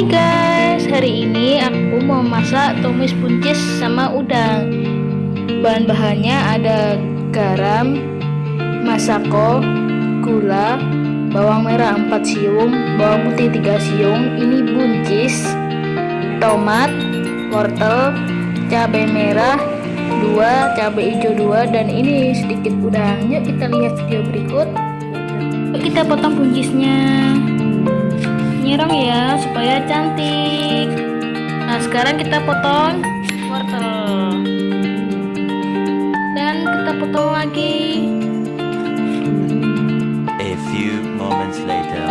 Hai guys, hari ini aku mau masak tumis buncis sama udang. Bahan-bahannya ada garam, masako, gula, bawang merah 4 siung, bawang putih 3 siung. Ini buncis, tomat, wortel, cabai merah 2, cabai hijau 2 Dan ini sedikit udang. Yuk kita lihat video berikut. Yuk kita potong buncisnya nyerong ya supaya cantik. Nah sekarang kita potong wortel. Dan kita potong lagi. A few moments later.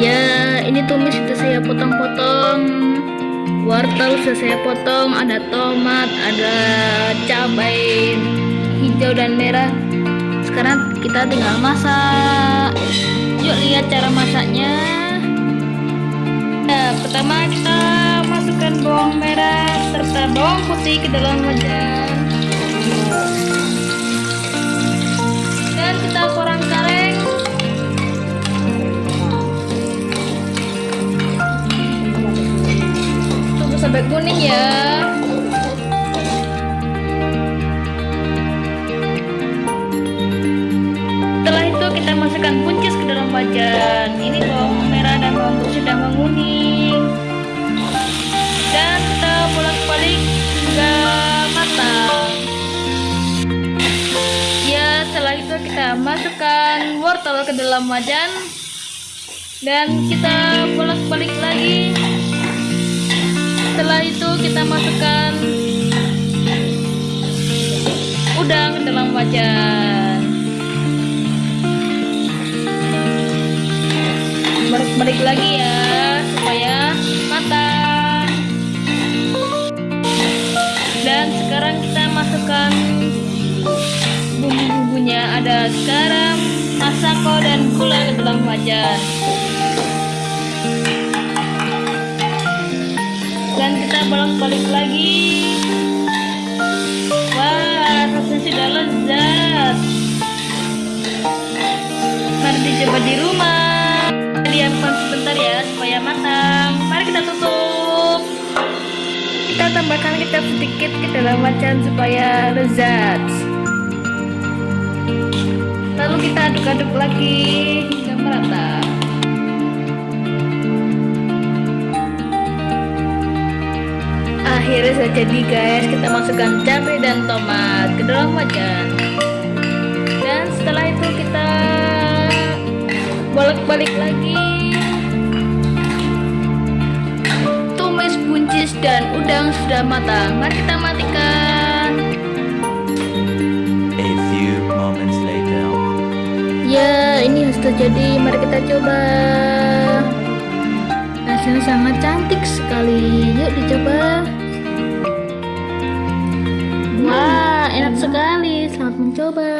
ya ini tumis sudah saya potong-potong. Wortel sudah saya potong ada tomat ada cabai hijau dan merah. Sekarang kita tinggal masak. Yuk lihat cara masaknya bawang putih ke dalam wajan. Dan kita korang kareng. Tunggu sampai kuning ya. Setelah itu kita masukkan buncis ke dalam wajan. Ini bawang merah dan bawang putih sudah menguning. Dan bolak-balik hingga matang. Ya, setelah itu kita masukkan wortel ke dalam wajan. Dan kita bolak-balik lagi. Setelah itu kita masukkan udang ke dalam wajan. Ada garam masako dan gula ke dalam wajan dan kita bolak-balik lagi. Wah rasanya sudah lezat. Mari dicoba di rumah. Diamkan sebentar ya supaya matang. Mari kita tutup. Kita tambahkan kecap sedikit ke dalam wajan supaya lezat kita aduk-aduk lagi. Hingga merata. Akhirnya sudah jadi guys kita masukkan cabai dan tomat ke dalam wajan. Dan setelah itu kita bolak-balik lagi. Tumis buncis dan udang sudah matang. Mari kita matikan jadi mari kita coba. Hasilnya sangat cantik sekali. Yuk dicoba. Wah enak sekali. Selamat mencoba